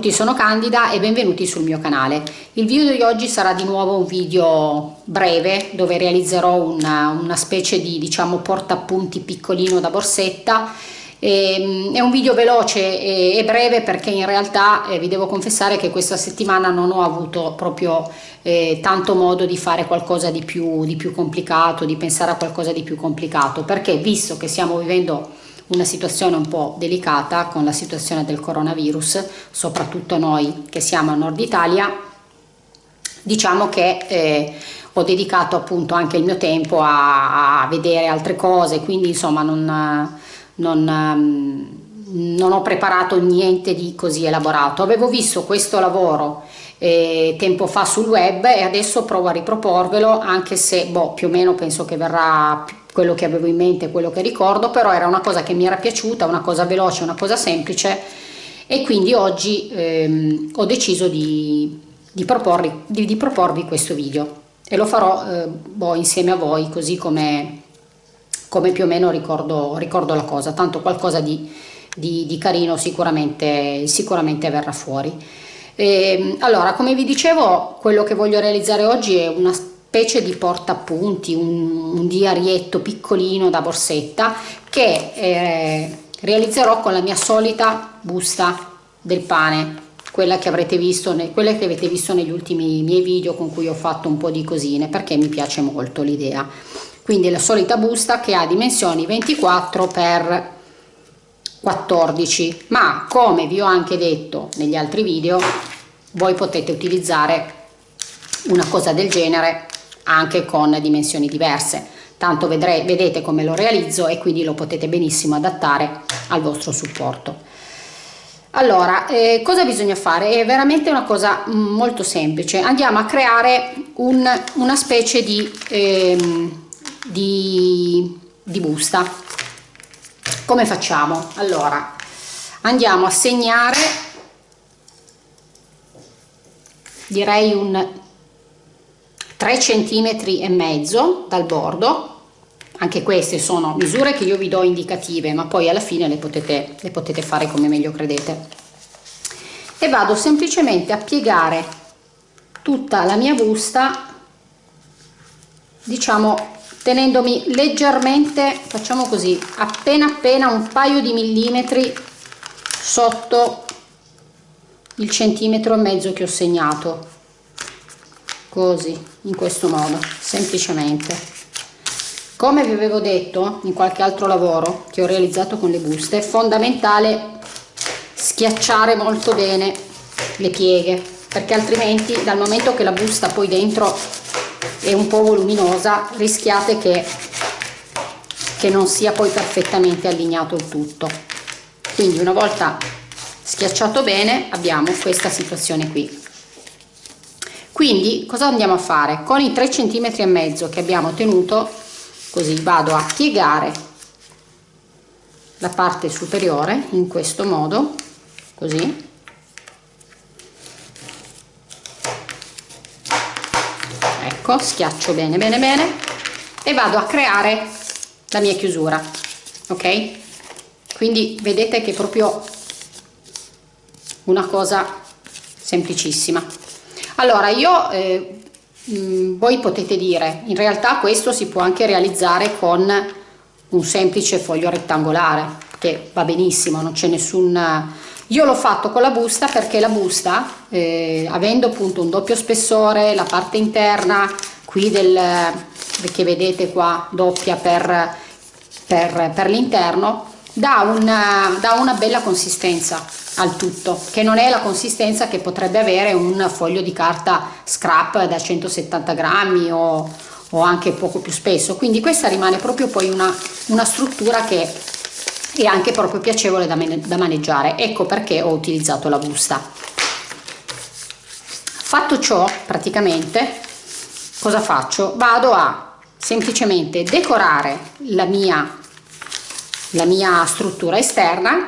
Tutti, sono Candida e benvenuti sul mio canale. Il video di oggi sarà di nuovo un video breve dove realizzerò una, una specie di diciamo portaappunti piccolino da borsetta. E, ehm, è un video veloce e, e breve perché in realtà eh, vi devo confessare che questa settimana non ho avuto proprio eh, tanto modo di fare qualcosa di più, di più complicato, di pensare a qualcosa di più complicato perché visto che stiamo vivendo una situazione un po' delicata con la situazione del coronavirus, soprattutto noi che siamo a nord Italia, diciamo che eh, ho dedicato appunto anche il mio tempo a, a vedere altre cose, quindi insomma non, non, non, ho preparato niente di così elaborato. Avevo visto questo lavoro eh, tempo fa sul web e adesso provo a riproporvelo anche se boh, più o meno penso che verrà quello che avevo in mente, quello che ricordo, però era una cosa che mi era piaciuta, una cosa veloce, una cosa semplice e quindi oggi ehm, ho deciso di, di, proporvi, di, di, proporvi, questo video e lo farò eh, boh, insieme a voi così come, come più o meno ricordo, ricordo, la cosa, tanto qualcosa di, carino sicuramente, sicuramente verrà fuori. E, ehm, allora, come vi dicevo, quello che voglio realizzare oggi è una specie di portaappunti, un, un diarietto piccolino da borsetta che eh, realizzerò con la mia solita busta del pane quella che avrete visto quella che avete visto negli ultimi miei video con cui ho fatto un po' di cosine perché mi piace molto l'idea. Quindi la solita busta che ha dimensioni 24 x 14 ma come vi ho anche detto negli altri video voi potete utilizzare una cosa del genere anche con dimensioni diverse. Tanto vedrete, vedete come lo realizzo e quindi lo potete benissimo adattare al vostro supporto. Allora eh, cosa bisogna fare? È veramente una cosa molto semplice. Andiamo a creare un, una specie di, ehm, di, di busta. Come facciamo? Allora andiamo a segnare direi un 3 centimetri e mezzo dal bordo. Anche queste sono misure che io vi do indicative ma poi alla fine le potete, le potete fare come meglio credete. E vado semplicemente a piegare tutta la mia busta diciamo tenendomi leggermente facciamo così appena appena un paio di millimetri sotto il centimetro e mezzo che ho segnato così in questo modo semplicemente. Come vi avevo detto in qualche altro lavoro che ho realizzato con le buste è fondamentale schiacciare molto bene le pieghe perché altrimenti dal momento che la busta poi dentro è un po' voluminosa rischiate che, che non sia poi perfettamente allineato il tutto. Quindi una volta schiacciato bene abbiamo questa situazione qui quindi cosa andiamo a fare? Con i 3 cm e mezzo che abbiamo tenuto così vado a piegare la parte superiore in questo modo così. Ecco schiaccio bene bene bene e vado a creare la mia chiusura ok? Quindi vedete che è proprio una cosa semplicissima allora io eh, mm, voi potete dire in realtà questo si può anche realizzare con un semplice foglio rettangolare che va benissimo non c'è nessun io l'ho fatto con la busta perché la busta eh, avendo appunto un doppio spessore la parte interna qui del che vedete qua doppia per, per, per l'interno dà dà una bella consistenza al tutto che non è la consistenza che potrebbe avere un foglio di carta scrap da 170 grammi o, o anche poco più spesso. Quindi questa rimane proprio poi una, una struttura che è anche proprio piacevole da, da maneggiare. Ecco perché ho utilizzato la busta. Fatto ciò praticamente cosa faccio? Vado a semplicemente decorare la mia la mia struttura esterna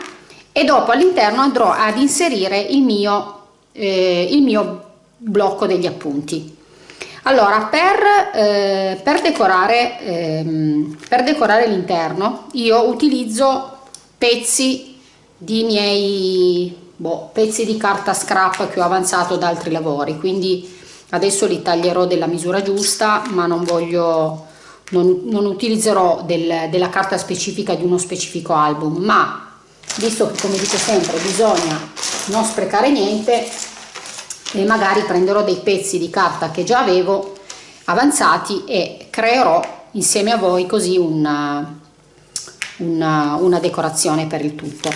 e dopo all'interno andrò ad inserire il mio, eh, il mio blocco degli appunti. Allora per, eh, per decorare ehm, decorare l'interno io utilizzo pezzi di miei boh, pezzi di carta scrap che ho avanzato da altri lavori. Quindi adesso li taglierò della misura giusta ma non voglio non, non utilizzerò del, della carta specifica di uno specifico album. Ma visto che come dico sempre bisogna non sprecare niente e magari prenderò dei pezzi di carta che già avevo avanzati e creerò insieme a voi così una, una, una decorazione per il tutto.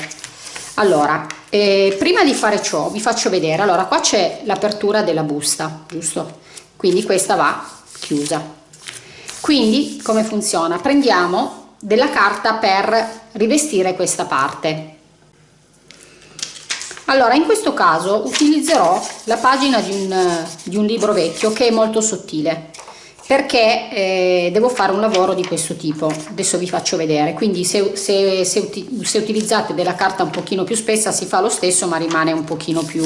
Allora eh, prima di fare ciò vi faccio vedere. Allora qua c'è l'apertura della busta giusto? Quindi questa va chiusa. Quindi come funziona? Prendiamo della carta per rivestire questa parte. Allora in questo caso utilizzerò la pagina di un, di un libro vecchio che è molto sottile perché eh, devo fare un lavoro di questo tipo. Adesso vi faccio vedere. Quindi se, se, se, se, utilizzate della carta un pochino più spessa si fa lo stesso ma rimane un pochino più,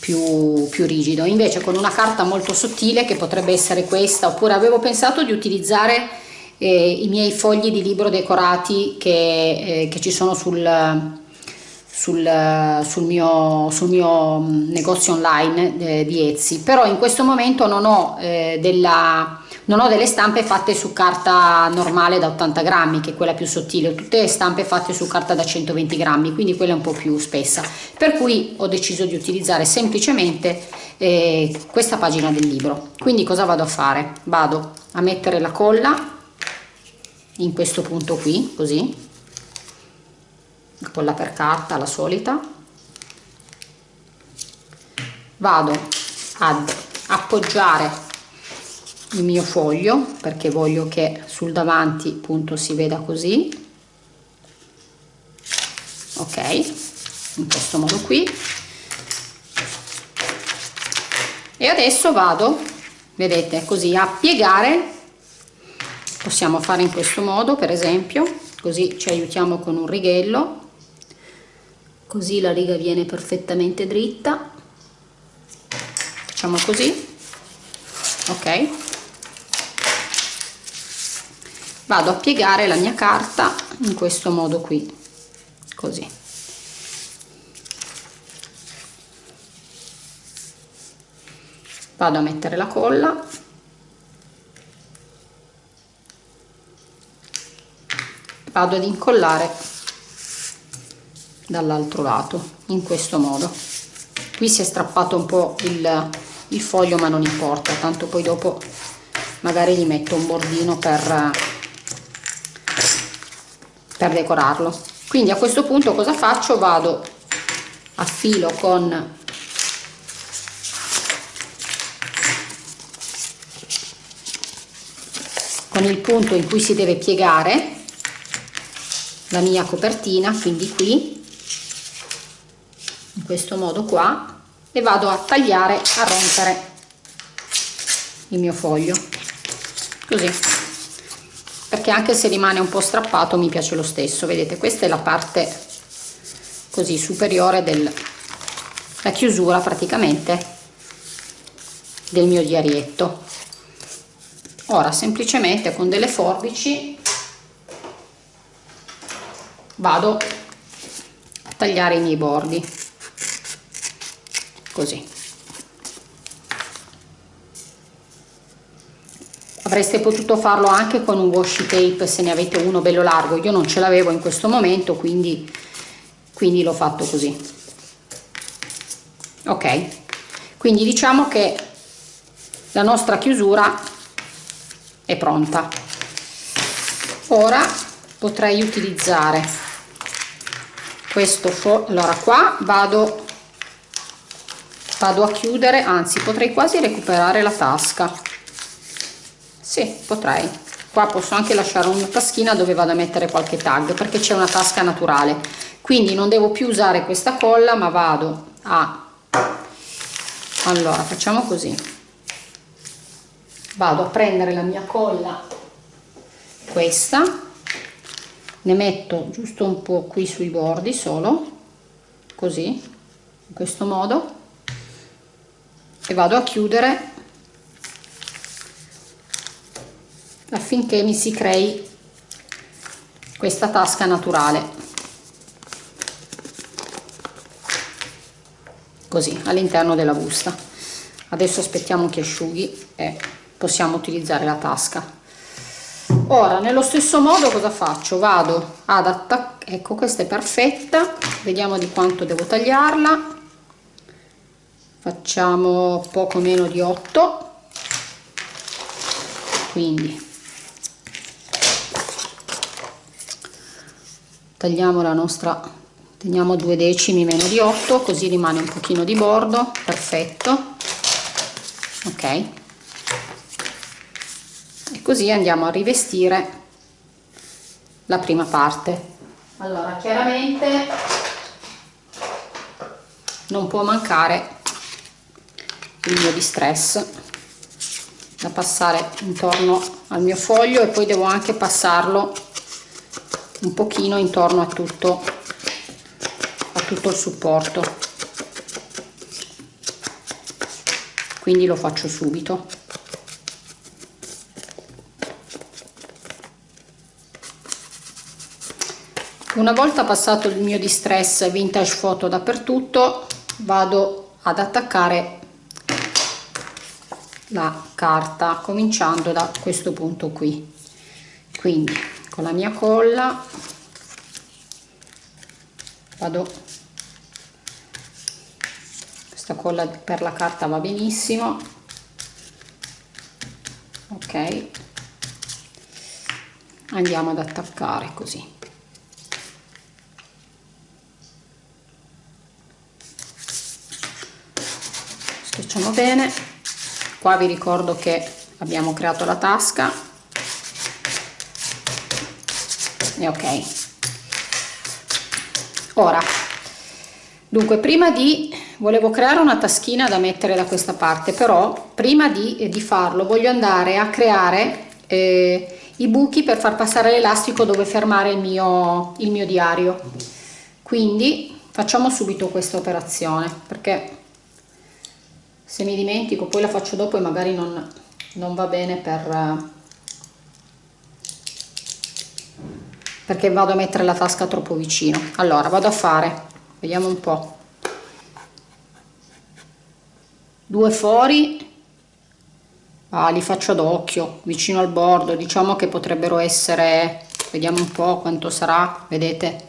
più, più rigido. Invece con una carta molto sottile che potrebbe essere questa oppure avevo pensato di utilizzare eh, i miei fogli di libro decorati che, eh, che ci sono sul sul, sul, mio, sul mio mm, negozio online eh, di Etsy. Però in questo momento non ho, eh, della, non ho delle stampe fatte su carta normale da 80 grammi che è quella più sottile. Ho tutte stampe fatte su carta da 120 grammi quindi quella è un po' più spessa. Per cui ho deciso di utilizzare semplicemente eh, questa pagina del libro. Quindi cosa vado a fare? vado a mettere la colla in questo punto qui così. Colla per carta la solita. Vado ad appoggiare il mio foglio perché voglio che sul davanti appunto si veda così. Ok in questo modo qui. E adesso vado vedete così a piegare possiamo fare in questo modo per esempio così ci aiutiamo con un righello così la riga viene perfettamente dritta. Facciamo così ok. Vado a piegare la mia carta in questo modo qui così. Vado a mettere la colla vado ad incollare dall'altro lato in questo modo. Qui si è strappato un po il, il foglio ma non importa tanto poi dopo magari gli metto un bordino per per decorarlo. Quindi a questo punto cosa faccio? Vado a filo con con il punto in cui si deve piegare la mia copertina quindi qui questo modo qua e vado a tagliare a rompere il mio foglio. Così. Perché anche se rimane un po' strappato mi piace lo stesso. Vedete questa è la parte così superiore della chiusura praticamente del mio diarietto. Ora semplicemente con delle forbici vado a tagliare i miei bordi. Così. Avreste potuto farlo anche con un washi tape se ne avete uno bello largo. Io non ce l'avevo in questo momento quindi quindi l'ho fatto così. Ok. Quindi diciamo che la nostra chiusura è pronta. Ora potrei utilizzare questo allora qua vado vado a chiudere anzi potrei quasi recuperare la tasca. Sì potrei. Qua posso anche lasciare una taschina dove vado a mettere qualche tag perché c'è una tasca naturale. Quindi non devo più usare questa colla ma vado a allora facciamo così. Vado a prendere la mia colla questa ne metto giusto un po' qui sui bordi solo così in questo modo e vado a chiudere affinché mi si crei questa tasca naturale. Così all'interno della busta. Adesso aspettiamo che asciughi e possiamo utilizzare la tasca ora nello stesso modo cosa faccio? Vado ad attaccare ecco questa è perfetta. Vediamo di quanto devo tagliarla. Facciamo poco meno di 8 quindi. Tagliamo la nostra teniamo due decimi meno di 8 così rimane un pochino di bordo. Perfetto. Ok così andiamo a rivestire la prima parte. Allora chiaramente non può mancare il mio distress da passare intorno al mio foglio e poi devo anche passarlo un pochino intorno a tutto a tutto il supporto. Quindi lo faccio subito una volta passato il mio distress vintage photo dappertutto vado ad attaccare la carta cominciando da questo punto qui. Quindi con la mia colla vado questa colla per la carta va benissimo. Ok. Andiamo ad attaccare così schiacciamo bene. Qua vi ricordo che abbiamo creato la tasca. E ok. Ora dunque prima di volevo creare una taschina da mettere da questa parte però prima di, eh, di farlo voglio andare a creare eh, i buchi per far passare l'elastico dove fermare il mio, il mio diario. Quindi facciamo subito questa operazione perché se mi dimentico poi la faccio dopo e magari non, non va bene per perché vado a mettere la tasca troppo vicino. Allora vado a fare vediamo un po. Due fori. Ah, li faccio ad occhio vicino al bordo. Diciamo che potrebbero essere vediamo un po quanto sarà. Vedete?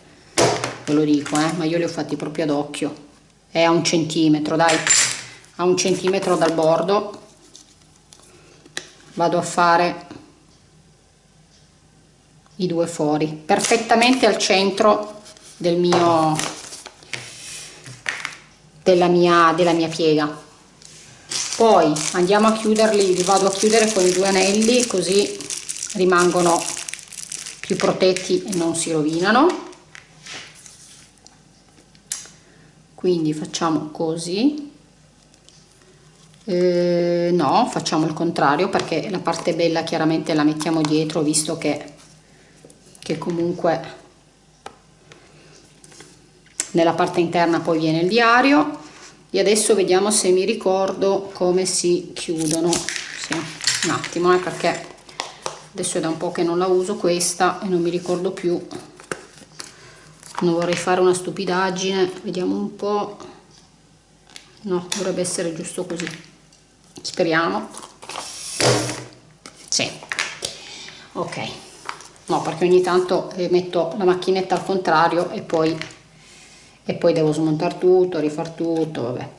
Ve lo dico eh, ma io li ho fatti proprio ad occhio. È a un centimetro dai a un centimetro dal bordo. Vado a fare i due fori perfettamente al centro del mio della mia della mia piega. Poi andiamo a chiuderli li vado a chiudere con i due anelli così rimangono più protetti e non si rovinano. Quindi facciamo così eh, no facciamo il contrario perché la parte bella chiaramente la mettiamo dietro visto che, che comunque nella parte interna poi viene il diario. E adesso vediamo se mi ricordo come si chiudono. Sì, un attimo eh, perché adesso è da un po' che non la uso questa e non mi ricordo più. Non vorrei fare una stupidaggine vediamo un po' no dovrebbe essere giusto così speriamo. Sì. Ok. No perché ogni tanto eh, metto la macchinetta al contrario e poi e poi devo smontare tutto rifar tutto vabbè.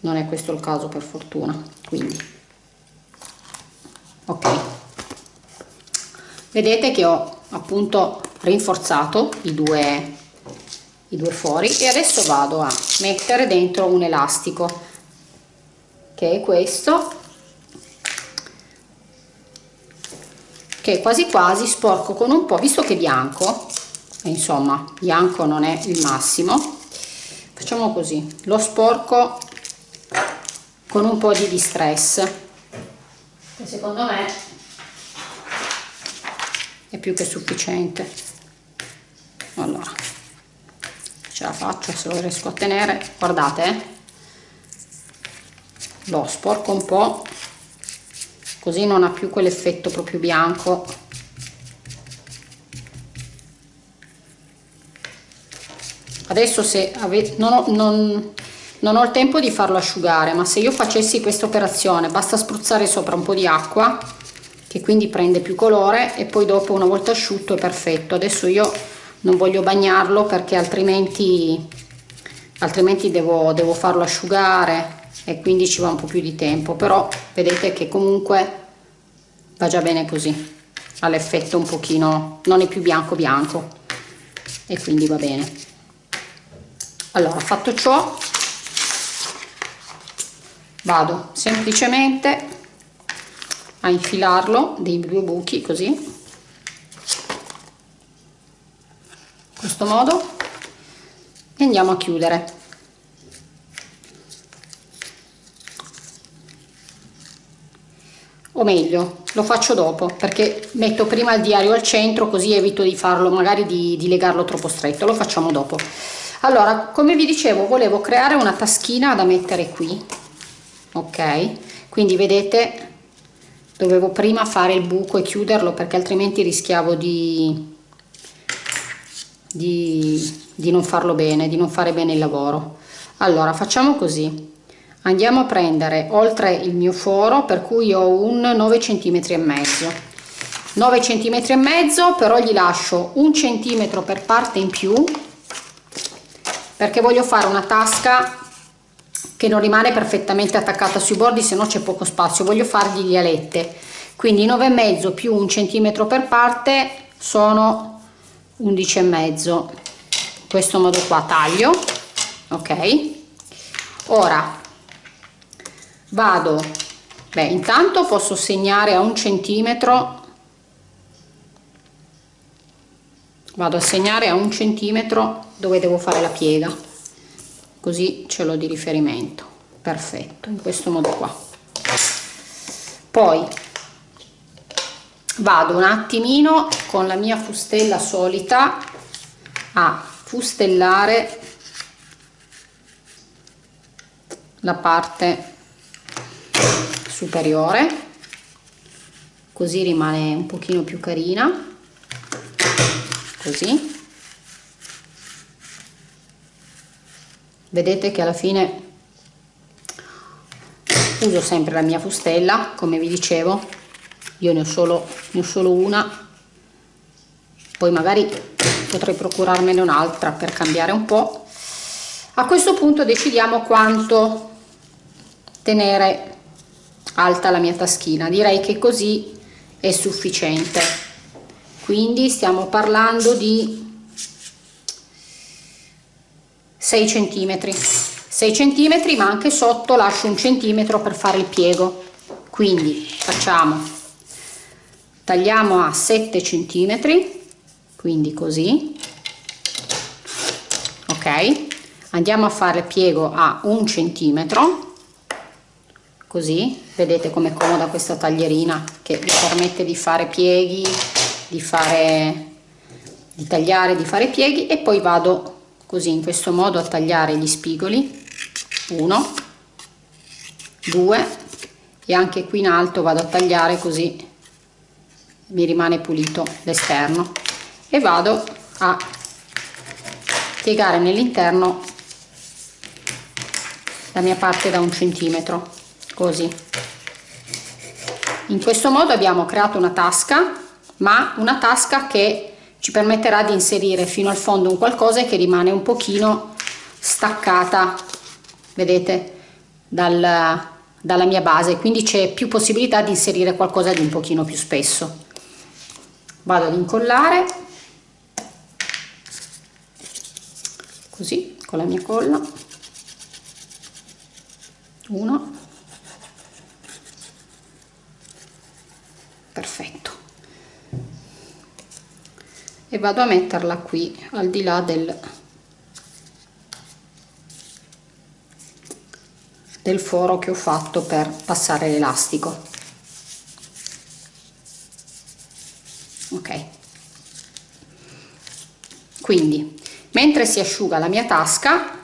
Non è questo il caso per fortuna quindi. Ok. Vedete che ho appunto rinforzato i due i due fori e adesso vado a mettere dentro un elastico che è questo che quasi quasi sporco con un po' visto che è bianco insomma bianco non è il massimo facciamo così lo sporco con un po' di distress che secondo me è più che sufficiente. Allora ce la faccio se lo riesco a tenere guardate eh lo sporco un po' così non ha più quell'effetto proprio bianco. Adesso se avete non, non non ho il tempo di farlo asciugare ma se io facessi questa operazione basta spruzzare sopra un po' di acqua che quindi prende più colore e poi dopo una volta asciutto è perfetto. Adesso io non voglio bagnarlo perché altrimenti altrimenti devo, devo farlo asciugare e quindi ci va un po' più di tempo però vedete che comunque va già bene così ha l'effetto un pochino non è più bianco bianco e quindi va bene. Allora fatto ciò vado semplicemente a infilarlo dei due buchi così in questo modo e andiamo a chiudere o meglio lo faccio dopo perché metto prima il diario al centro così evito di farlo magari di, di legarlo troppo stretto. Lo facciamo dopo. Allora come vi dicevo volevo creare una taschina da mettere qui ok? Quindi vedete dovevo prima fare il buco e chiuderlo perché altrimenti rischiavo di, di, di non farlo bene di non fare bene il lavoro. Allora facciamo così andiamo a prendere oltre il mio foro per cui ho un 9 cm e mezzo. 9 cm e mezzo però gli lascio un centimetro per parte in più perché voglio fare una tasca che non rimane perfettamente attaccata sui bordi se no c'è poco spazio. Voglio fargli le alette. Quindi 9 e mezzo più un centimetro per parte sono 11 e mezzo. In questo modo qua taglio ok? Ora vado. Beh intanto posso segnare a un centimetro. Vado a segnare a un centimetro dove devo fare la piega. Così ce l'ho di riferimento. Perfetto in questo modo qua. Poi vado un attimino con la mia fustella solita a fustellare la parte superiore così rimane un pochino più carina così. Vedete che alla fine uso sempre la mia fustella come vi dicevo io ne ho solo, ne ho solo una poi magari potrei procurarmene un'altra per cambiare un po' a questo punto decidiamo quanto tenere alta la mia taschina. Direi che così è sufficiente. Quindi stiamo parlando di 6 centimetri. 6 centimetri ma anche sotto lascio un centimetro per fare il piego. Quindi facciamo tagliamo a 7 centimetri. Quindi così. Ok. Andiamo a fare piego a un centimetro così vedete com'è comoda questa taglierina che vi permette di fare pieghi di fare di tagliare di fare pieghi e poi vado così in questo modo a tagliare gli spigoli. Uno due e anche qui in alto vado a tagliare così mi rimane pulito l'esterno. E vado a piegare nell'interno la mia parte da un centimetro così. In questo modo abbiamo creato una tasca ma una tasca che ci permetterà di inserire fino al fondo un qualcosa che rimane un pochino staccata vedete dal, dalla mia base. Quindi c'è più possibilità di inserire qualcosa di un pochino più spesso. Vado ad incollare. Così con la mia colla. Uno perfetto. E vado a metterla qui al di là del, del foro che ho fatto per passare l'elastico. Ok. Quindi mentre si asciuga la mia tasca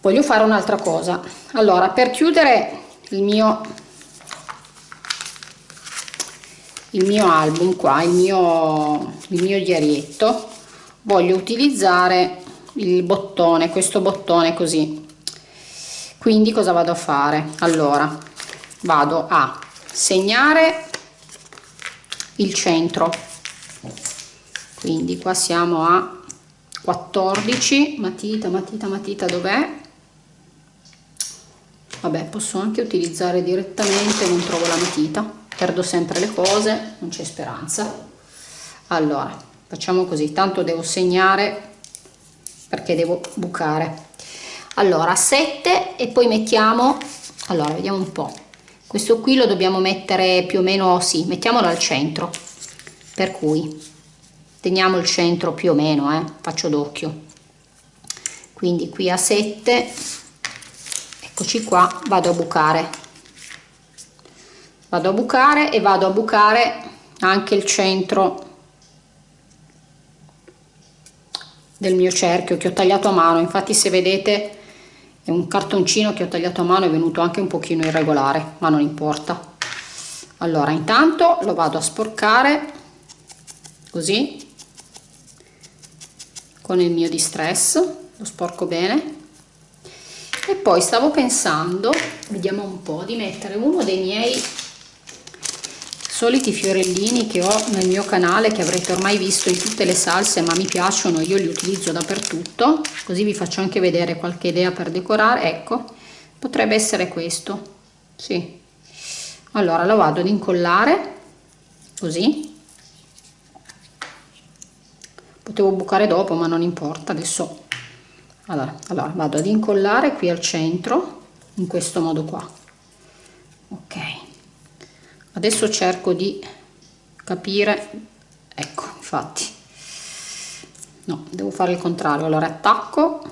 voglio fare un'altra cosa. Allora per chiudere il mio il mio album qua il mio il mio diarietto voglio utilizzare il bottone questo bottone così. Quindi cosa vado a fare? Allora vado a segnare il centro. Quindi qua siamo a 14 matita matita matita dov'è vabbè posso anche utilizzare direttamente non trovo la matita perdo sempre le cose non c'è speranza. Allora facciamo così tanto devo segnare perché devo bucare. Allora 7 e poi mettiamo allora vediamo un po. Questo qui lo dobbiamo mettere più o meno sì mettiamolo al centro per cui teniamo il centro più o meno eh, faccio d'occhio. Quindi qui a 7 eccoci qua vado a bucare. Vado a bucare e vado a bucare anche il centro del mio cerchio che ho tagliato a mano. Infatti se vedete è un cartoncino che ho tagliato a mano è venuto anche un pochino irregolare ma non importa. Allora intanto lo vado a sporcare così con il mio distress lo sporco bene e poi stavo pensando vediamo un po' di mettere uno dei miei soliti fiorellini che ho nel mio canale che avrete ormai visto in tutte le salse ma mi piacciono io li utilizzo dappertutto così vi faccio anche vedere qualche idea per decorare. Ecco potrebbe essere questo. Sì. Allora lo vado ad incollare così. Potevo bucare dopo ma non importa adesso allora, allora vado ad incollare qui al centro in questo modo qua. Ok. Adesso cerco di capire ecco infatti. No devo fare il contrario. Allora attacco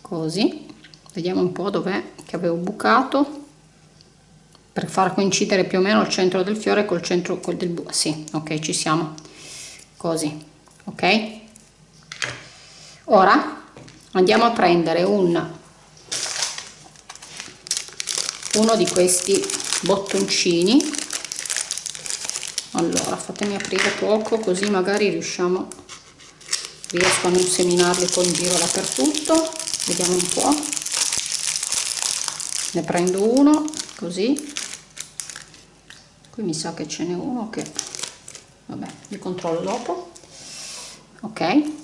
così. Vediamo un po dov'è che avevo bucato per far coincidere più o meno il centro del fiore col centro col del sì ok ci siamo. Così ok ora andiamo a prendere un uno di questi bottoncini. Allora fatemi aprire poco così magari riusciamo riesco a non seminarli poi in giro dappertutto. Vediamo un po. Ne prendo uno così. Qui mi sa che ce n'è uno che vabbè li controllo dopo. Ok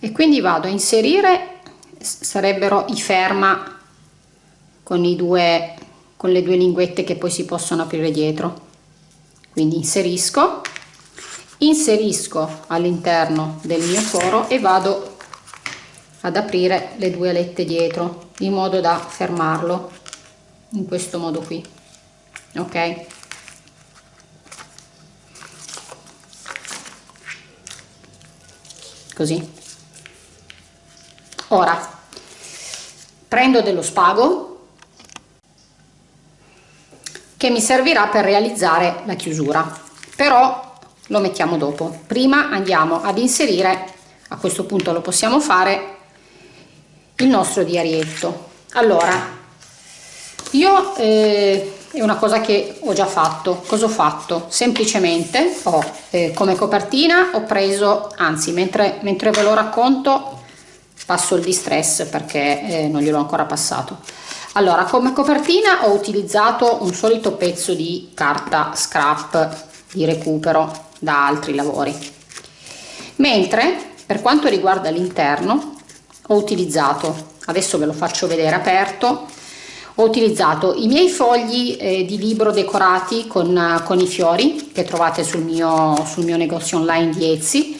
e quindi vado a inserire sarebbero i ferma con i due con le due linguette che poi si possono aprire dietro. Quindi inserisco inserisco all'interno del mio foro e vado ad aprire le due alette dietro in modo da fermarlo in questo modo qui ok? Così ora prendo dello spago che mi servirà per realizzare la chiusura. Però lo mettiamo dopo. Prima andiamo ad inserire a questo punto lo possiamo fare il nostro diarietto. Allora io eh, è una cosa che ho già fatto. Cosa ho fatto? Semplicemente ho eh, come copertina ho preso anzi mentre, mentre ve lo racconto passo il distress perché eh, non gliel'ho ancora passato. Allora come copertina ho utilizzato un solito pezzo di carta scrap di recupero da altri lavori. Mentre per quanto riguarda l'interno ho utilizzato adesso ve lo faccio vedere aperto ho utilizzato i miei fogli eh, di libro decorati con, con, i fiori che trovate sul mio, sul mio negozio online di Etsy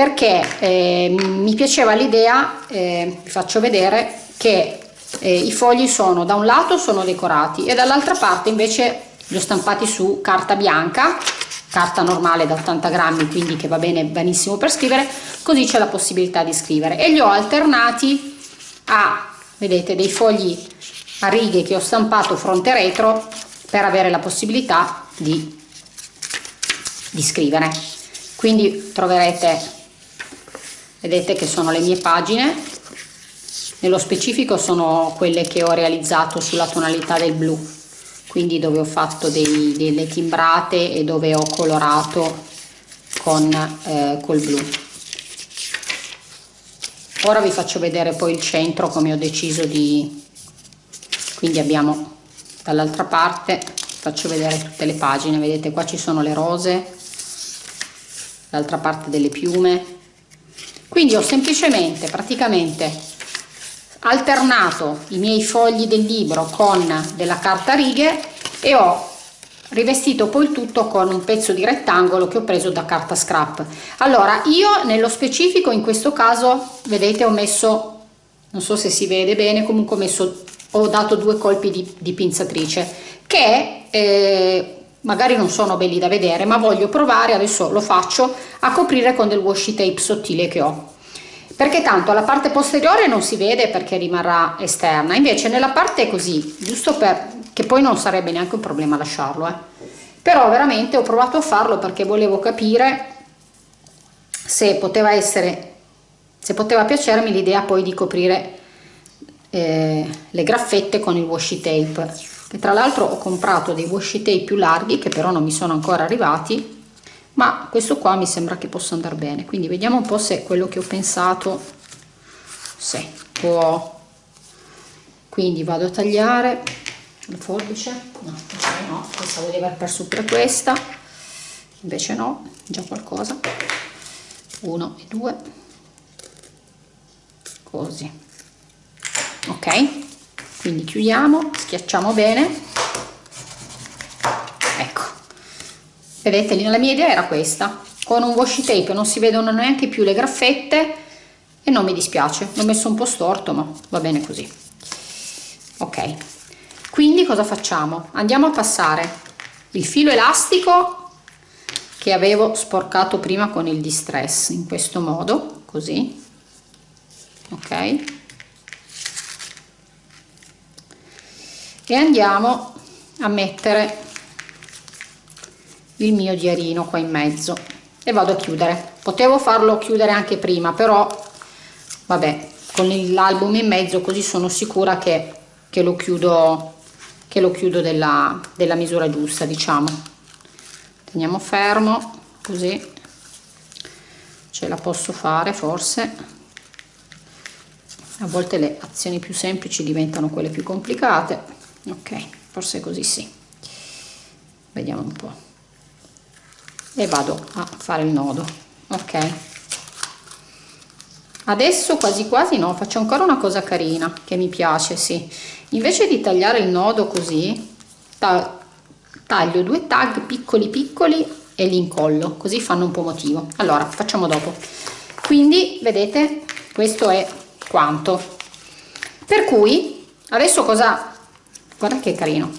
perché eh, mi piaceva l'idea, eh, vi faccio vedere, che eh, i fogli sono da un lato sono decorati e dall'altra parte invece li ho stampati su carta bianca carta normale da 80 grammi quindi che va bene benissimo per scrivere così c'è la possibilità di scrivere. E li ho alternati a vedete dei fogli a righe che ho stampato fronte e retro per avere la possibilità di, di scrivere. Quindi troverete vedete che sono le mie pagine. Nello specifico sono quelle che ho realizzato sulla tonalità del blu. Quindi dove ho fatto dei, delle timbrate e dove ho colorato con eh, col blu. Ora vi faccio vedere poi il centro come ho deciso di quindi abbiamo dall'altra parte faccio vedere tutte le pagine. Vedete qua ci sono le rose l'altra parte delle piume quindi ho semplicemente praticamente alternato i miei fogli del libro con della carta righe e ho rivestito poi il tutto con un pezzo di rettangolo che ho preso da carta scrap. Allora io nello specifico in questo caso vedete ho messo non so se si vede bene comunque ho messo ho dato due colpi di, di pinzatrice che eh, magari non sono belli da vedere ma voglio provare adesso lo faccio a coprire con del washi tape sottile che ho perché tanto la parte posteriore non si vede perché rimarrà esterna invece nella parte così giusto per che poi non sarebbe neanche un problema lasciarlo eh. però veramente ho provato a farlo perché volevo capire se poteva essere se poteva piacermi l'idea poi di coprire eh, le graffette con il washi tape che tra l'altro ho comprato dei washi tape più larghi che però non mi sono ancora arrivati ma questo qua mi sembra che possa andare bene. Quindi vediamo un po' se quello che ho pensato se può. Quindi vado a tagliare. La forbice? No, no. Questa volevo aver perso per questa. Invece no già qualcosa. Uno e due. Così. Ok quindi chiudiamo schiacciamo bene. Ecco. Vedete la mia idea era questa. Con un washi tape non si vedono neanche più le graffette e non mi dispiace. L'ho messo un po' storto ma va bene così. Ok. Quindi cosa facciamo? Andiamo a passare il filo elastico che avevo sporcato prima con il distress in questo modo così. Ok e andiamo a mettere il mio diarino qua in mezzo. E vado a chiudere. Potevo farlo chiudere anche prima però vabbè con l'album in mezzo così sono sicura che, che lo chiudo che lo chiudo della, della misura giusta diciamo. Teniamo fermo così. Ce la posso fare forse. A volte le azioni più semplici diventano quelle più complicate ok forse così sì. Vediamo un po. E vado a fare il nodo ok. Adesso quasi quasi no faccio ancora una cosa carina che mi piace sì. Invece di tagliare il nodo così taglio due tag piccoli piccoli e li incollo così fanno un po' motivo allora facciamo dopo. Quindi vedete questo è quanto. Per cui adesso cosa guarda che carino.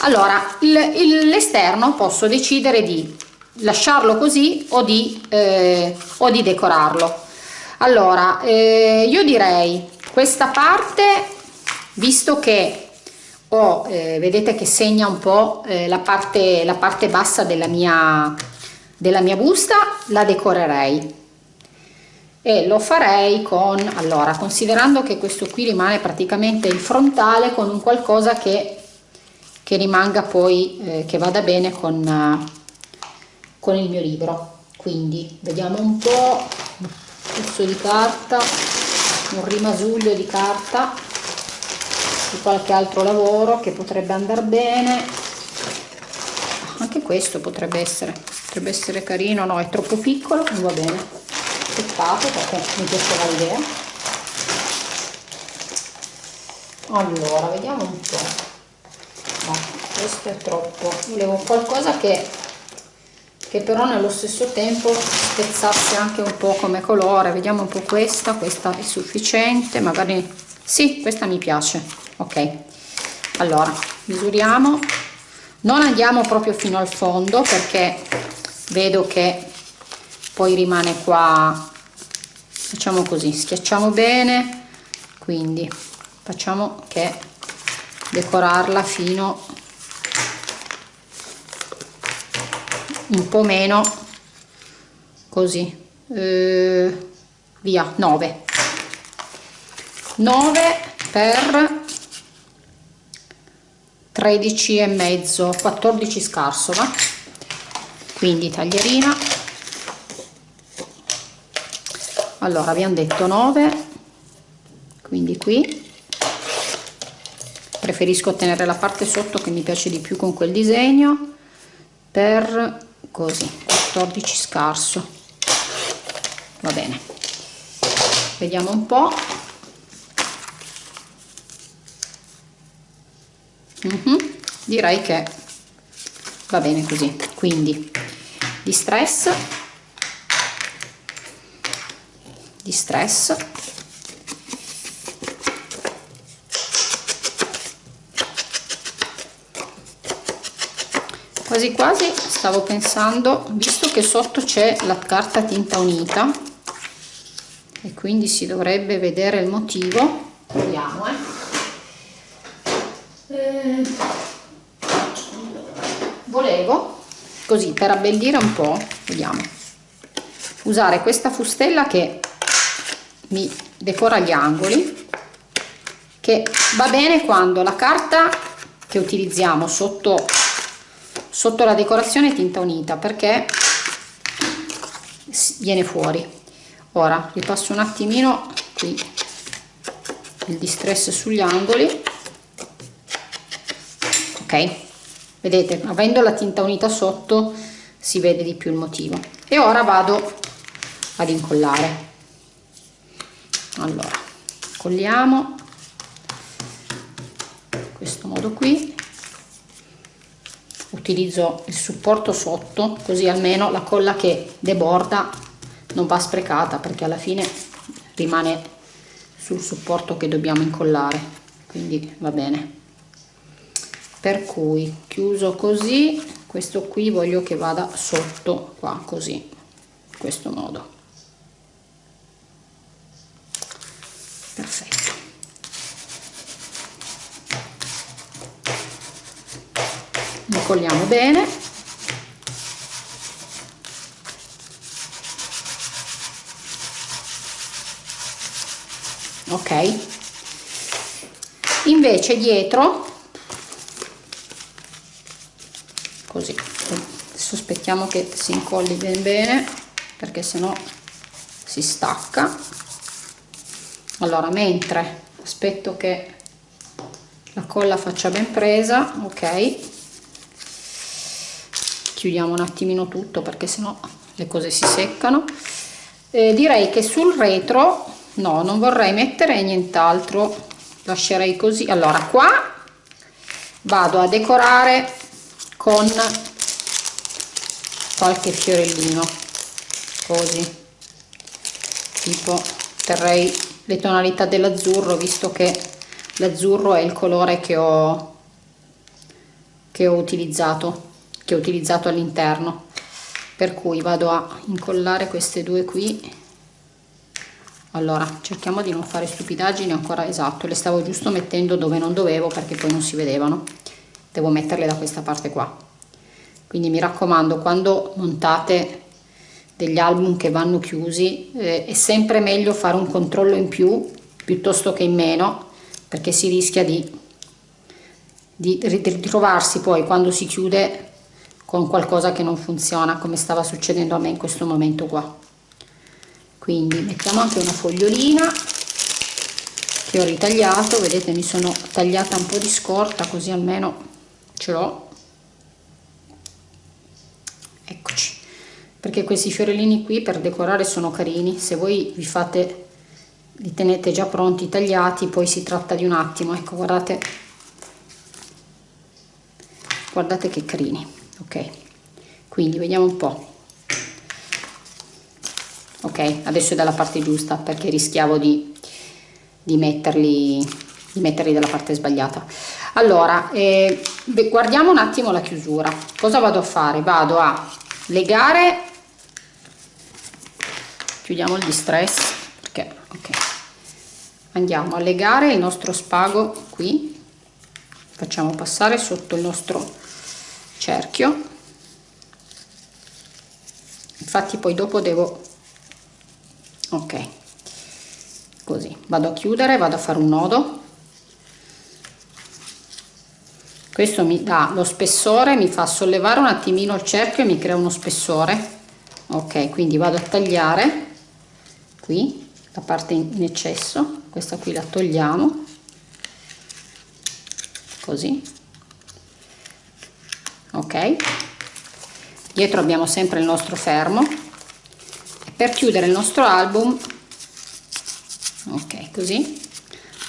Allora l'esterno posso decidere di lasciarlo così o di, eh, o di decorarlo. Allora eh, io direi questa parte visto che ho, eh, vedete che segna un po' eh, la, parte, la parte bassa della mia, della mia busta, la decorerei e lo farei con, allora, considerando che questo qui rimane praticamente il frontale con un qualcosa che, che rimanga poi, eh, che vada bene con, con il mio libro. Quindi vediamo un po', un pezzo di carta, un rimasuglio di carta di qualche altro lavoro che potrebbe andare bene. Anche questo potrebbe essere potrebbe essere carino. No è troppo piccolo va bene peccato perché mi piaceva l'idea. Allora vediamo un po' no questo è troppo. Volevo qualcosa che che però nello stesso tempo spezzasse anche un po' come colore. Vediamo un po' questa questa è sufficiente magari sì questa mi piace. Ok. Allora misuriamo. Non andiamo proprio fino al fondo perché vedo che poi rimane qua facciamo così schiacciamo bene quindi facciamo che decorarla fino un po' meno così eh, via 9 9 per 13 e mezzo 14 scarso va? Quindi taglierina allora abbiamo detto 9 quindi qui. Preferisco tenere la parte sotto che mi piace di più con quel disegno per così 14 scarso. Va bene. Vediamo un po' mm -hmm. direi che va bene così. Quindi di stress di stress quasi quasi stavo pensando visto che sotto c'è la carta tinta unita e quindi si dovrebbe vedere il motivo vediamo eh. Eh, volevo così per abbellire un po' vediamo usare questa fustella che mi decora gli angoli che va bene quando la carta che utilizziamo sotto sotto la decorazione tinta unita perché viene fuori. Ora ripasso un attimino qui il distress sugli angoli. Ok? Vedete avendo la tinta unita sotto si vede di più il motivo. E ora vado ad incollare allora colliamo in questo modo qui. Utilizzo il supporto sotto così almeno la colla che deborda non va sprecata perché alla fine rimane sul supporto che dobbiamo incollare. Quindi va bene. Per cui chiuso così questo qui voglio che vada sotto qua così in questo modo perfetto. Incolliamo bene. Ok. Invece dietro così adesso aspettiamo che si incolli ben bene perché sennò si stacca allora mentre aspetto che la colla faccia ben presa ok. Chiudiamo un attimino tutto perché sennò le cose si seccano. Eh, direi che sul retro no non vorrei mettere nient'altro. Lascerei così. Allora qua vado a decorare con qualche fiorellino così. Tipo terrei le tonalità dell'azzurro visto che l'azzurro è il colore che ho che ho utilizzato utilizzato all'interno. Per cui vado a incollare queste due qui. Allora cerchiamo di non fare stupidaggini ancora esatto le stavo giusto mettendo dove non dovevo perché poi non si vedevano. Devo metterle da questa parte qua. Quindi mi raccomando quando montate degli album che vanno chiusi eh, è sempre meglio fare un controllo in più piuttosto che in meno perché si rischia di, di ritrovarsi poi quando si chiude con qualcosa che non funziona come stava succedendo a me in questo momento qua. Quindi mettiamo anche una fogliolina che ho ritagliato vedete mi sono tagliata un po' di scorta così almeno ce l'ho eccoci perché questi fiorellini qui per decorare sono carini. Se voi vi fate li tenete già pronti tagliati poi si tratta di un attimo. Ecco guardate. Guardate che carini. Ok. Quindi vediamo un po. Ok adesso è dalla parte giusta perché rischiavo di, di metterli di metterli dalla parte sbagliata. Allora eh, guardiamo un attimo la chiusura. Cosa vado a fare? Vado a legare chiudiamo il distress perché ok. Andiamo a legare il nostro spago qui. Facciamo passare sotto il nostro cerchio. Infatti poi dopo devo ok così. Vado a chiudere vado a fare un nodo. Questo mi dà lo spessore mi fa sollevare un attimino il cerchio e mi crea uno spessore. Ok quindi vado a tagliare qui la parte in eccesso questa qui la togliamo così ok? Dietro abbiamo sempre il nostro fermo. Per chiudere il nostro album ok così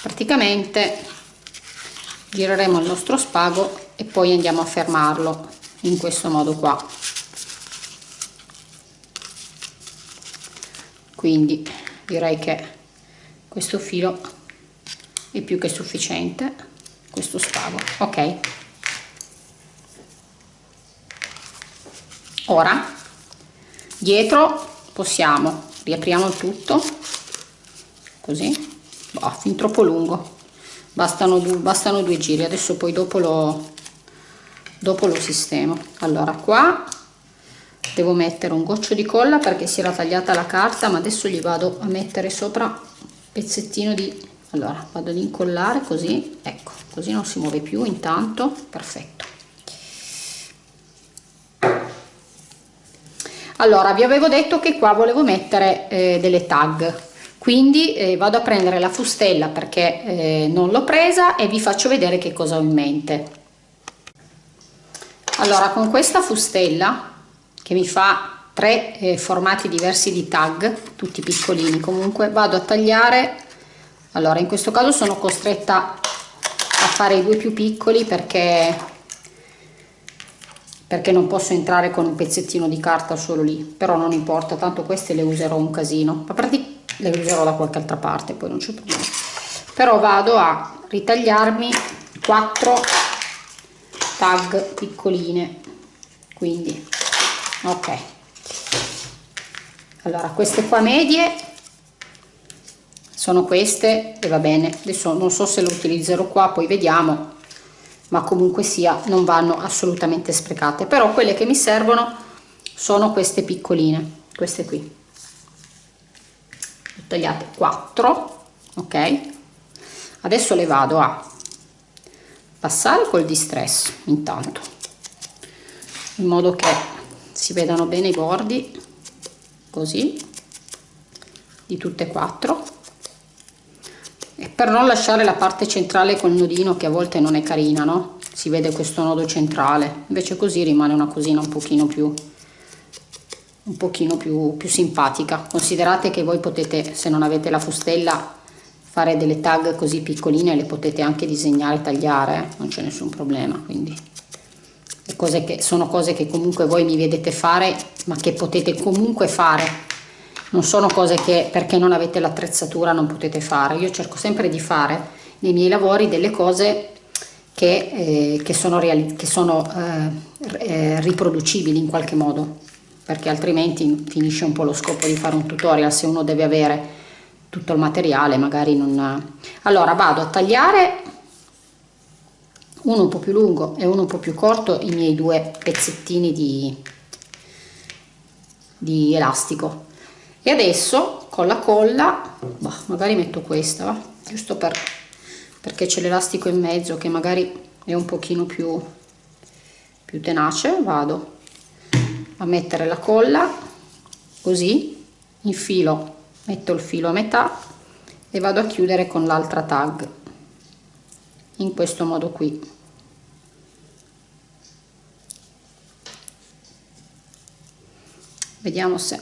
praticamente gireremo il nostro spago e poi andiamo a fermarlo in questo modo qua quindi direi che questo filo è più che sufficiente questo spago ok? Ora dietro possiamo riapriamo tutto così oh, fin troppo lungo bastano, bastano due giri adesso poi dopo lo dopo lo sistemo. Allora qua devo mettere un goccio di colla perché si era tagliata la carta ma adesso gli vado a mettere sopra un pezzettino di allora vado ad incollare così ecco così non si muove più intanto perfetto. Allora vi avevo detto che qua volevo mettere eh, delle tag quindi eh, vado a prendere la fustella perché eh, non l'ho presa e vi faccio vedere che cosa ho in mente. Allora con questa fustella che mi fa tre eh, formati diversi di tag tutti piccolini. Comunque vado a tagliare. Allora in questo caso sono costretta a fare i due più piccoli perché perché non posso entrare con un pezzettino di carta solo lì. Però non importa tanto queste le userò un casino. Ma praticamente le userò da qualche altra parte poi non c'è problema. Però vado a ritagliarmi 4 tag piccoline. Quindi ok. Allora queste qua medie sono queste e va bene. Adesso non so se lo utilizzerò qua poi vediamo ma comunque sia non vanno assolutamente sprecate. Però quelle che mi servono sono queste piccoline queste qui. Tagliate 4 ok? Adesso le vado a passare col distress intanto. In modo che si vedano bene i bordi così di tutte e quattro. E per non lasciare la parte centrale col nodino che a volte non è carina no? Si vede questo nodo centrale. Invece così rimane una cosina un pochino più un pochino più, più simpatica. Considerate che voi potete se non avete la fustella fare delle tag così piccoline le potete anche disegnare e tagliare eh? non c'è nessun problema quindi cose che sono cose che comunque voi mi vedete fare ma che potete comunque fare. Non sono cose che perché non avete l'attrezzatura non potete fare. Io cerco sempre di fare nei miei lavori delle cose che, eh, che sono, che sono eh, eh riproducibili in qualche modo perché altrimenti finisce un po' lo scopo di fare un tutorial se uno deve avere tutto il materiale magari non allora vado a tagliare uno un po' più lungo e uno un po' più corto i miei due pezzettini di, di elastico e adesso con la colla bah, magari metto questa va? giusto per, perché c'è l'elastico in mezzo che magari è un pochino più più tenace vado a mettere la colla così infilo metto il filo a metà e vado a chiudere con l'altra tag in questo modo qui. Vediamo se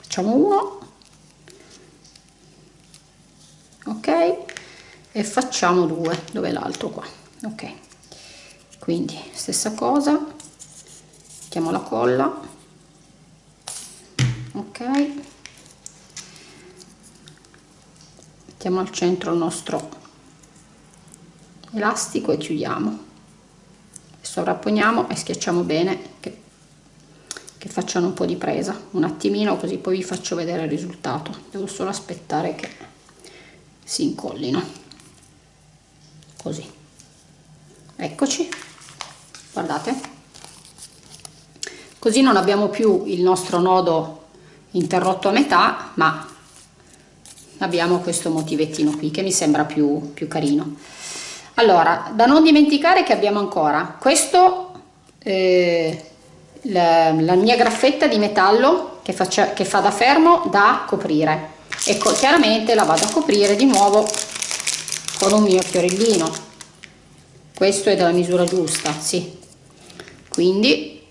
facciamo uno. Ok. E facciamo due. Dove l'altro qua? Ok. Quindi stessa cosa. Mettiamo la colla. Ok mettiamo al centro il nostro elastico e chiudiamo. Sovrapponiamo e schiacciamo bene che, che facciano un po' di presa. Un attimino così poi vi faccio vedere il risultato. Devo solo aspettare che si incollino. Così. Eccoci. Guardate. Così non abbiamo più il nostro nodo interrotto a metà ma abbiamo questo motivettino qui che mi sembra più, più carino. Allora da non dimenticare che abbiamo ancora questo eh, la, la mia graffetta di metallo che, faccia, che fa da fermo da coprire. E chiaramente la vado a coprire di nuovo con un mio fiorellino. Questo è della misura giusta sì. Quindi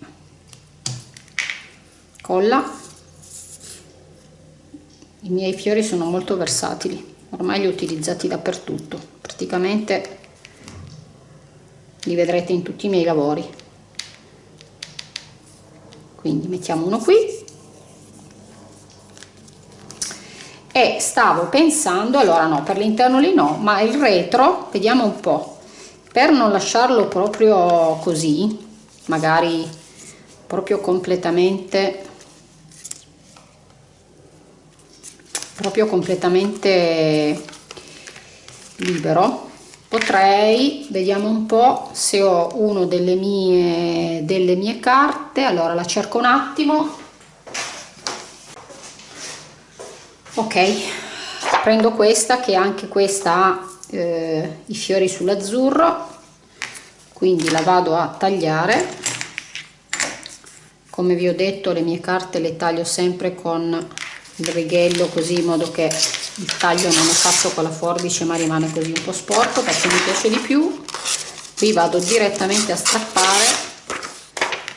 colla i miei fiori sono molto versatili ormai li ho utilizzati dappertutto. Praticamente li vedrete in tutti i miei lavori. Quindi mettiamo uno qui. E stavo pensando allora no per l'interno lì no ma il retro vediamo un po. Per non lasciarlo proprio così magari proprio completamente proprio completamente libero. Potrei vediamo un po se ho uno delle mie delle mie carte. Allora la cerco un attimo. Ok prendo questa che anche questa ha eh, i fiori sull'azzurro quindi la vado a tagliare. Come vi ho detto le mie carte le taglio sempre con il righello così in modo che il taglio non è fatto con la forbice ma rimane così un po' sporco perché mi piace di più. Qui vado direttamente a strappare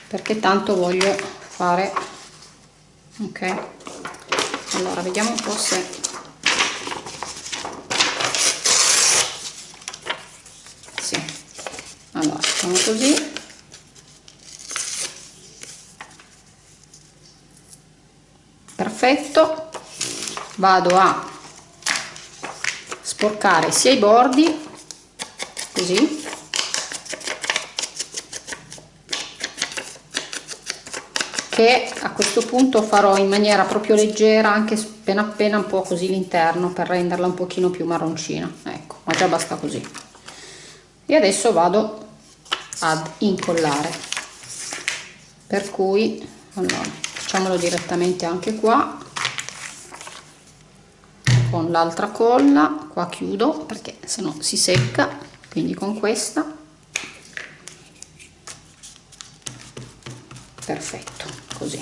perché tanto voglio fare ok? Allora vediamo un po' se sì. Allora facciamo così perfetto. Vado a sporcare sia i bordi così. Che a questo punto farò in maniera proprio leggera anche appena appena un po' così l'interno per renderla un pochino più marroncina. Ecco ma già basta così. E adesso vado ad incollare. Per cui allora facciamolo direttamente anche qua. Con l'altra colla qua chiudo perché se no si secca quindi con questa. Perfetto così.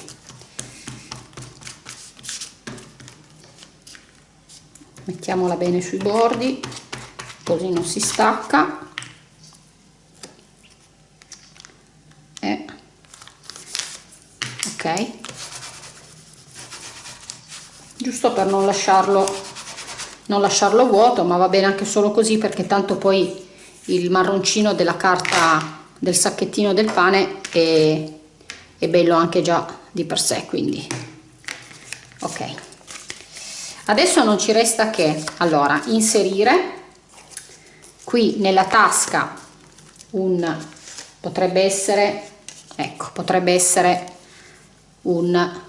Mettiamola bene sui bordi così non si stacca. E ok giusto per non lasciarlo non lasciarlo vuoto ma va bene anche solo così perché tanto poi il marroncino della carta del sacchettino del pane è è bello anche già di per sé quindi. Ok. Adesso non ci resta che allora inserire qui nella tasca un potrebbe essere ecco potrebbe essere un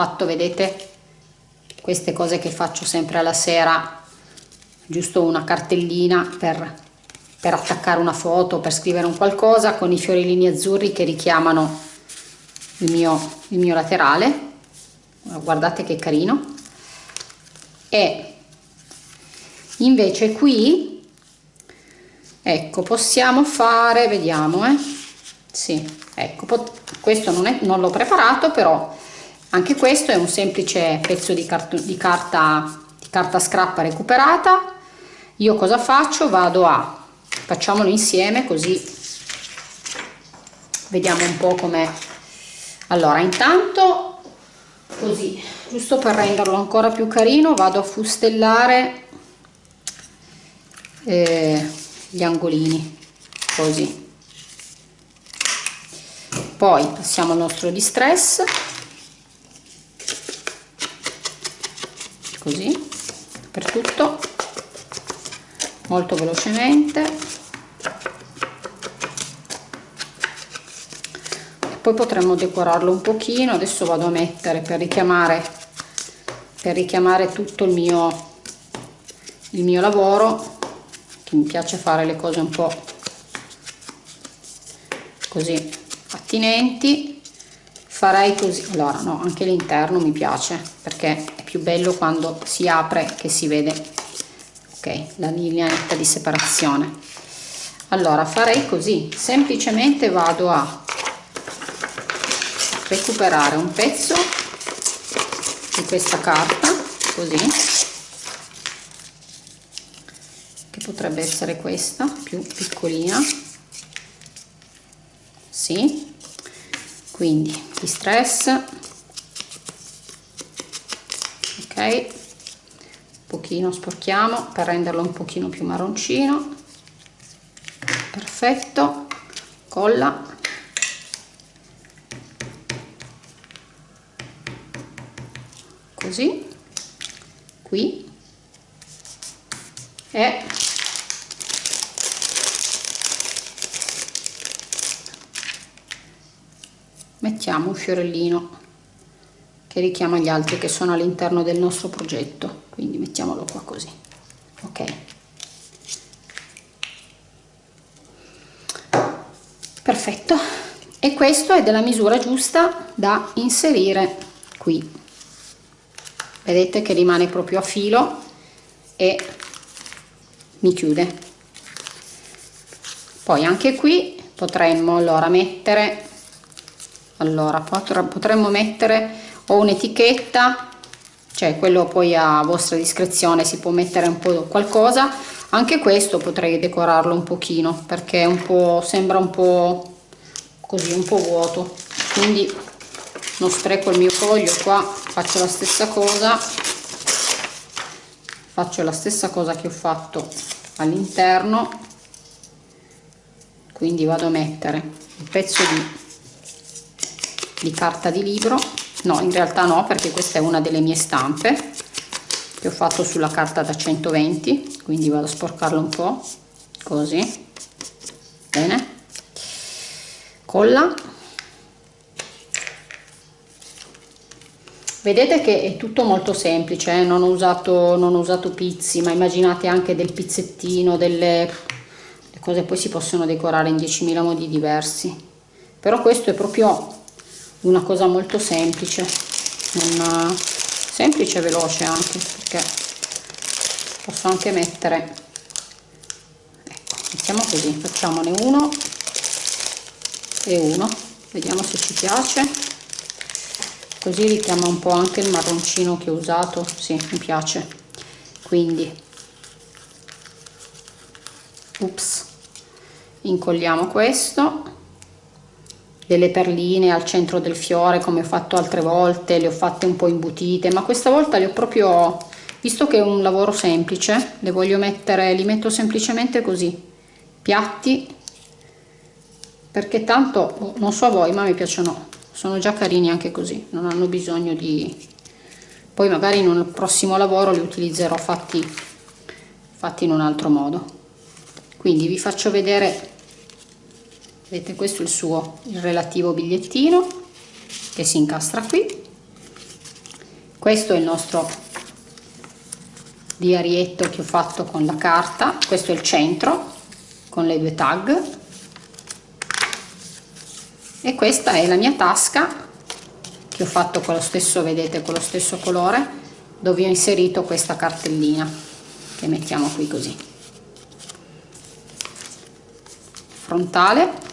fatto vedete queste cose che faccio sempre alla sera giusto una cartellina per per attaccare una foto, per scrivere un qualcosa con i fiorellini azzurri che richiamano il mio, il mio laterale. Guardate che carino. E invece qui, ecco, possiamo fare, vediamo, eh. Sì, ecco, questo non, non l'ho preparato, però anche questo è un semplice pezzo di, di, carta, di carta scrappa recuperata. Io cosa faccio? Vado a facciamolo insieme così vediamo un po' com'è allora intanto così giusto per renderlo ancora più carino vado a fustellare eh, gli angolini così poi passiamo al nostro distress così per tutto molto velocemente. Poi potremmo decorarlo un pochino. Adesso vado a mettere per richiamare per richiamare tutto il mio il mio lavoro che mi piace fare le cose un po così attinenti. Farei così. Allora no anche l'interno mi piace perché più bello quando si apre che si vede. Ok la linea di separazione. Allora farei così. Semplicemente vado a recuperare un pezzo di questa carta così che potrebbe essere questa più piccolina. Sì. Quindi di stress un pochino sporchiamo per renderlo un pochino più marroncino. Perfetto. Colla. Così. Qui. E mettiamo un fiorellino che richiama gli altri che sono all'interno del nostro progetto. Quindi mettiamolo qua così. Ok. Perfetto. E questo è della misura giusta da inserire qui. Vedete che rimane proprio a filo e mi chiude. Poi anche qui potremmo allora mettere allora potremmo mettere o un'etichetta cioè quello poi a vostra discrezione si può mettere un po' qualcosa. Anche questo potrei decorarlo un pochino perché un po' sembra un po' così un po' vuoto. Quindi non spreco il mio foglio qua faccio la stessa cosa. Faccio la stessa cosa che ho fatto all'interno. Quindi vado a mettere un pezzo di di carta di libro no in realtà no perché questa è una delle mie stampe che ho fatto sulla carta da 120 quindi vado a sporcarlo un po' così. Bene. Colla. Vedete che è tutto molto semplice eh? non, ho usato, non ho usato pizzi ma immaginate anche del pizzettino delle le cose poi si possono decorare in 10.000 modi diversi. Però questo è proprio una cosa molto semplice una semplice e veloce anche perché posso anche mettere ecco mettiamo così facciamone uno e uno vediamo se ci piace. Così richiama un po' anche il marroncino che ho usato sì mi piace. Quindi ups incolliamo questo delle perline al centro del fiore come ho fatto altre volte, le ho fatte un po' imbutite, ma questa volta le ho proprio, visto che è un lavoro semplice, le voglio mettere, li metto semplicemente così, piatti, perché tanto, non so a voi, ma mi piacciono, sono già carini anche così, non hanno bisogno di... Poi magari in un prossimo lavoro li utilizzerò fatti, fatti in un altro modo. Quindi vi faccio vedere vedete questo è il suo il relativo bigliettino che si incastra qui. Questo è il nostro diarietto che ho fatto con la carta. Questo è il centro con le due tag. E questa è la mia tasca che ho fatto con lo stesso vedete con lo stesso colore dove ho inserito questa cartellina che mettiamo qui così. Frontale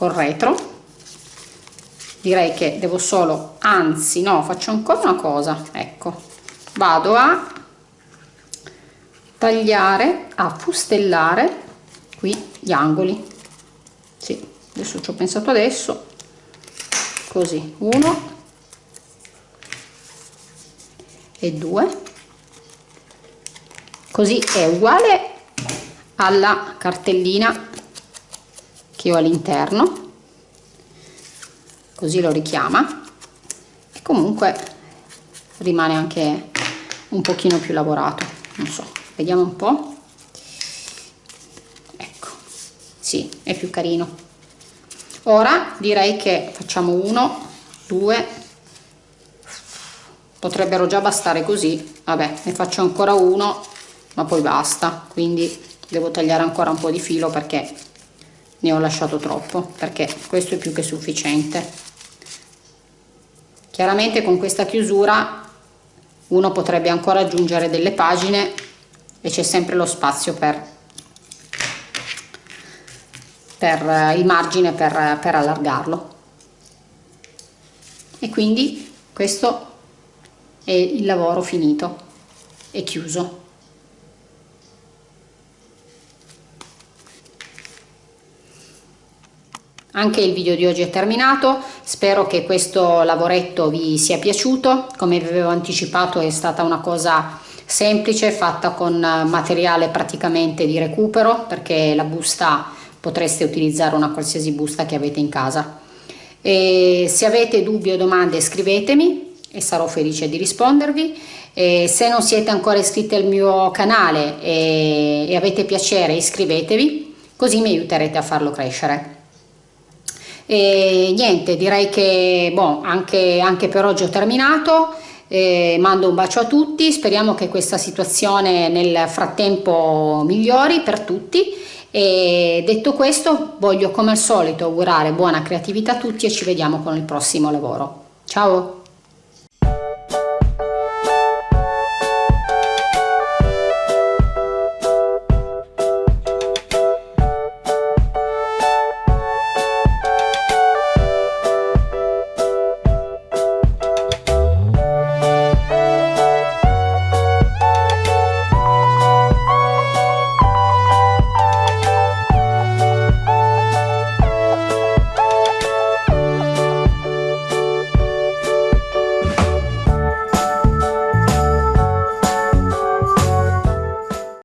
col retro. Direi che devo solo anzi no faccio ancora una cosa. Ecco vado a tagliare a fustellare qui gli angoli. Sì adesso ci ho pensato adesso. Così uno e due. Così è uguale alla cartellina che ho all'interno così lo richiama e comunque rimane anche un pochino più lavorato non so vediamo un po. Ecco sì è più carino. Ora direi che facciamo uno due potrebbero già bastare così vabbè ne faccio ancora uno ma poi basta quindi devo tagliare ancora un po di filo perché ne ho lasciato troppo perché questo è più che sufficiente. Chiaramente con questa chiusura uno potrebbe ancora aggiungere delle pagine e c'è sempre lo spazio per, per il margine per, per allargarlo. E quindi questo è il lavoro finito è chiuso Anche il video di oggi è terminato, spero che questo lavoretto vi sia piaciuto, come vi avevo anticipato è stata una cosa semplice fatta con materiale praticamente di recupero perché la busta potreste utilizzare una qualsiasi busta che avete in casa. E se avete dubbi o domande scrivetemi e sarò felice di rispondervi. E se non siete ancora iscritti al mio canale e, e avete piacere iscrivetevi così mi aiuterete a farlo crescere. E niente, direi che boh, anche, anche per oggi ho terminato. Eh, mando un bacio a tutti, speriamo che questa situazione nel frattempo migliori per tutti e detto questo voglio come al solito augurare buona creatività a tutti e ci vediamo con il prossimo lavoro. Ciao!